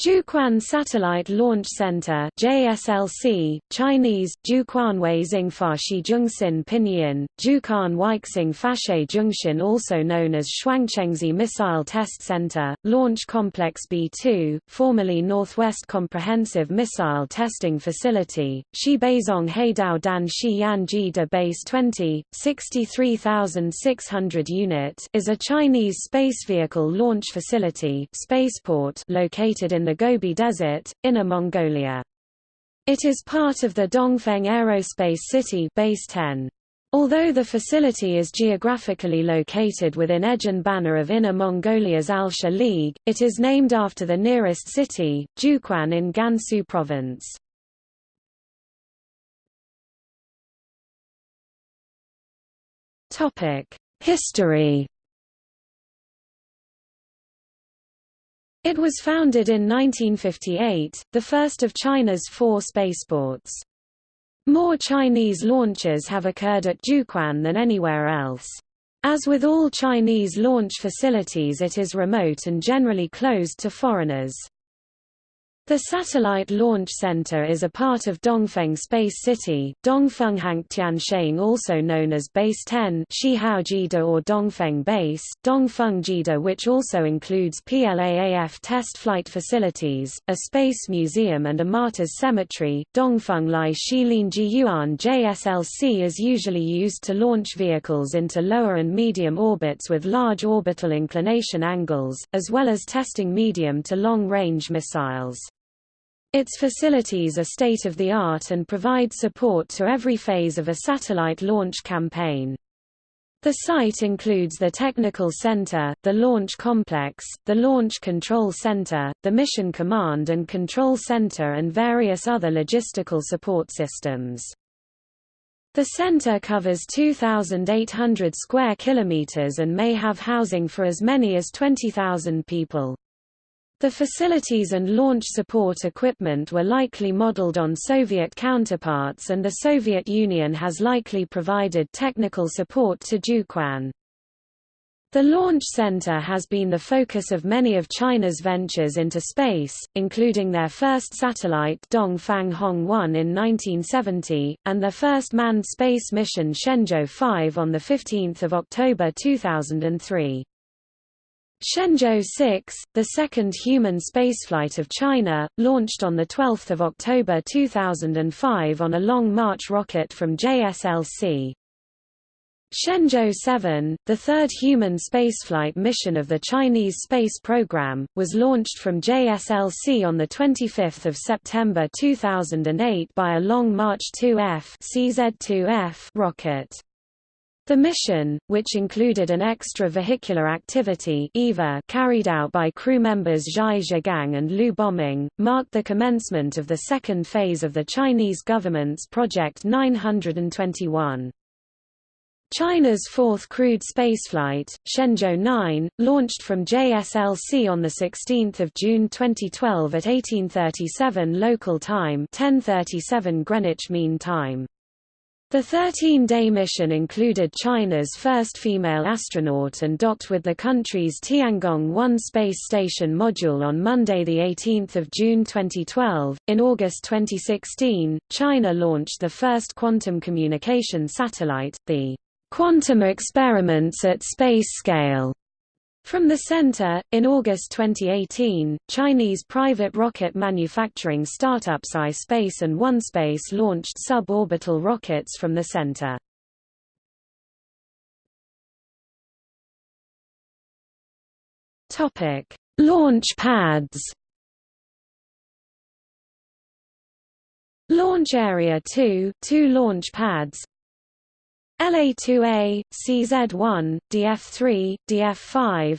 Jiuquan Satellite Launch Center JSLC, Chinese, Jiuquan Weizing Fashi Zhengxin Pinyin, Jiuquan Weixing Fashe Zhengxin also known as Shuangchengzi Missile Test Center, Launch Complex B-2, formerly Northwest Comprehensive Missile Testing Facility, Shibazong Heidao Dan Shiyan Jida Base 20, 63,600 unit is a Chinese space vehicle launch facility spaceport located in the Gobi Desert, Inner Mongolia. It is part of the Dongfeng Aerospace City Base 10. Although the facility is geographically located within Ejin Banner of Inner Mongolia's Alsha League, it is named after the nearest city, Jiuquan in Gansu Province. History It was founded in 1958, the first of China's four spaceports. More Chinese launches have occurred at Jiuquan than anywhere else. As with all Chinese launch facilities it is remote and generally closed to foreigners. The Satellite Launch Center is a part of Dongfeng Space City, Dongfeng Tiansheng also known as Base 10 Shihaojida or Dongfeng Base, Dongfengjida which also includes PLAAF test flight facilities, a space museum and a martyrs cemetery. Dongfeng Lai Shilin Yuan JSLC is usually used to launch vehicles into lower and medium orbits with large orbital inclination angles, as well as testing medium to long-range missiles. Its facilities are state-of-the-art and provide support to every phase of a satellite launch campaign. The site includes the Technical Center, the Launch Complex, the Launch Control Center, the Mission Command and Control Center and various other logistical support systems. The center covers 2,800 square kilometers and may have housing for as many as 20,000 people. The facilities and launch support equipment were likely modeled on Soviet counterparts and the Soviet Union has likely provided technical support to Jiuquan. The Launch Center has been the focus of many of China's ventures into space, including their first satellite Dongfang Hong 1 in 1970, and their first manned space mission Shenzhou 5 on 15 October 2003. Shenzhou 6, the second human spaceflight of China, launched on 12 October 2005 on a Long March rocket from JSLC. Shenzhou 7, the third human spaceflight mission of the Chinese space program, was launched from JSLC on 25 September 2008 by a Long March 2F CZ-2F rocket. The mission, which included an extravehicular activity EVA carried out by crew members Zhai Zhigang and Liu Boming, marked the commencement of the second phase of the Chinese government's Project 921. China's fourth crewed spaceflight, Shenzhou 9, launched from JSLC on 16 June 2012 at 1837 local time 1037 Greenwich Mean Time. The 13-day mission included China's first female astronaut and docked with the country's Tiangong-1 space station module on Monday 18 June 2012. In August 2016, China launched the first quantum communication satellite, the Quantum Experiments at Space Scale from the center, in August 2018, Chinese private rocket manufacturing startups iSpace and OneSpace launched suborbital rockets from the center. Topic: Launch pads. Launch Area 2, two launch pads, LA2A, CZ1, DF3, DF5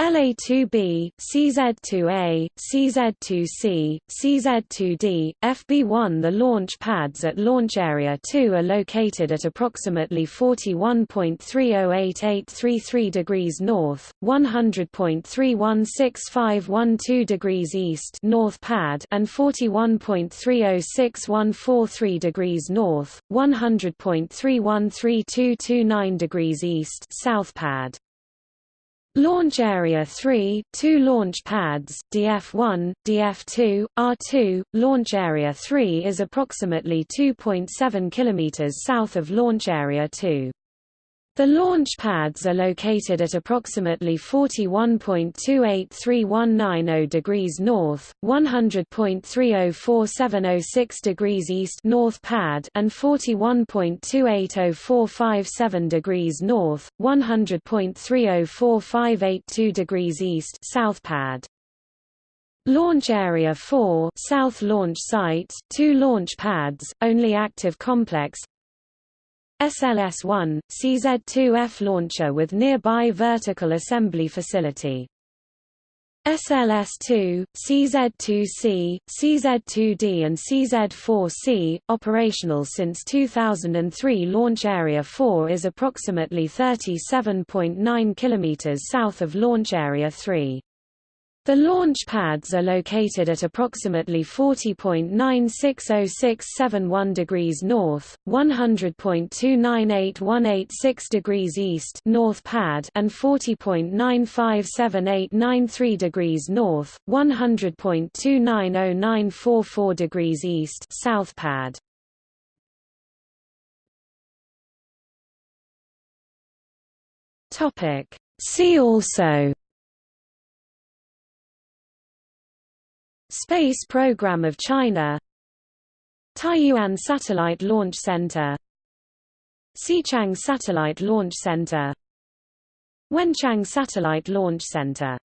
LA2B, CZ2A, CZ2C, CZ2D, FB1 The launch pads at Launch Area 2 are located at approximately 41.308833 degrees north, 100.316512 degrees east north pad and 41.306143 degrees north, 100.313229 degrees east south pad. Launch Area 3, two launch pads, DF-1, DF-2, R2. Launch Area 3 is approximately 2.7 km south of Launch Area 2. The launch pads are located at approximately 41.283190 degrees north, 100.304706 degrees east north pad and 41.280457 degrees north, 100.304582 degrees east south pad. Launch Area 4 South Launch Site two launch pads, only active complex SLS-1, CZ-2F launcher with nearby vertical assembly facility. SLS-2, CZ-2C, CZ-2D and CZ-4C, operational since 2003 Launch Area 4 is approximately 37.9 km south of Launch Area 3. The launch pads are located at approximately 40.960671 degrees north, 100.298186 degrees east north pad and 40.957893 degrees north, 100.290944 degrees east south pad. Topic See also Space Program of China. Taiyuan Satellite Launch Center. Xichang Satellite Launch Center. Wenchang Satellite Launch Center